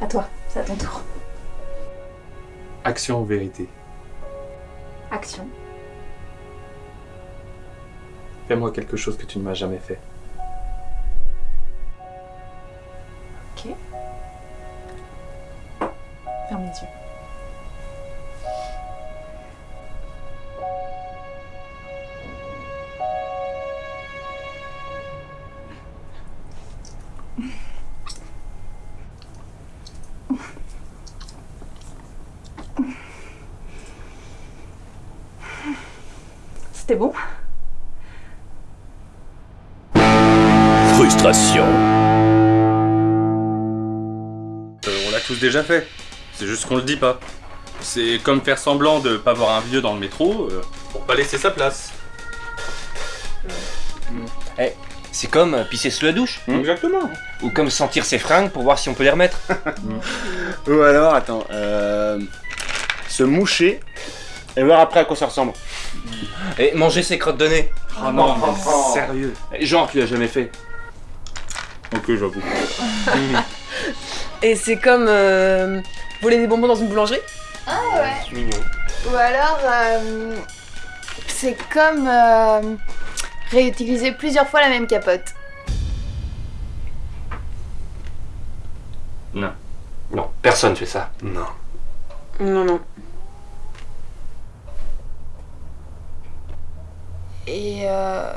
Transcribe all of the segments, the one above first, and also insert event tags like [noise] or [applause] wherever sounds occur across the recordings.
À toi, c'est à ton tour. Action ou vérité? Action. Fais-moi quelque chose que tu ne m'as jamais fait. Ok. Ferme les yeux. C'était bon Frustration. Euh, on l'a tous déjà fait. C'est juste qu'on le dit pas. C'est comme faire semblant de pas voir un vieux dans le métro euh, pour pas laisser sa place. C'est comme euh, pisser sous la douche. Exactement. Ou comme sentir ses fringues pour voir si on peut les remettre. [laughs] Ou alors, attends, euh, se moucher et voir après à quoi ça ressemble. Et manger ses crottes de nez. Oh non, mais sérieux. Genre, tu l'as jamais fait. Ok, j'avoue. [laughs] Et c'est comme euh, voler des bonbons dans une boulangerie? Ah ouais. Mignon. Ou alors, euh, c'est comme euh, réutiliser plusieurs fois la même capote. Non, personne fait ça. Non. Non, non. Et euh,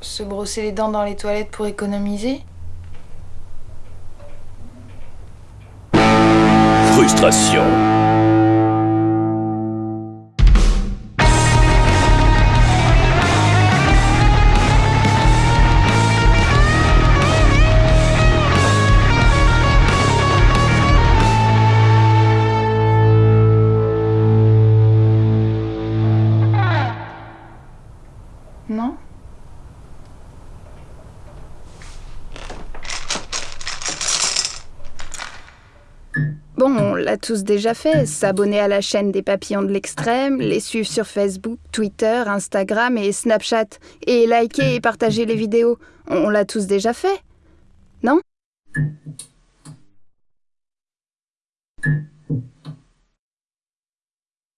se brosser les dents dans les toilettes pour économiser. Frustration. Non Bon, on l'a tous déjà fait, s'abonner à la chaîne des papillons de l'extrême, les suivre sur Facebook, Twitter, Instagram et Snapchat, et liker et partager les vidéos. On l'a tous déjà fait Non?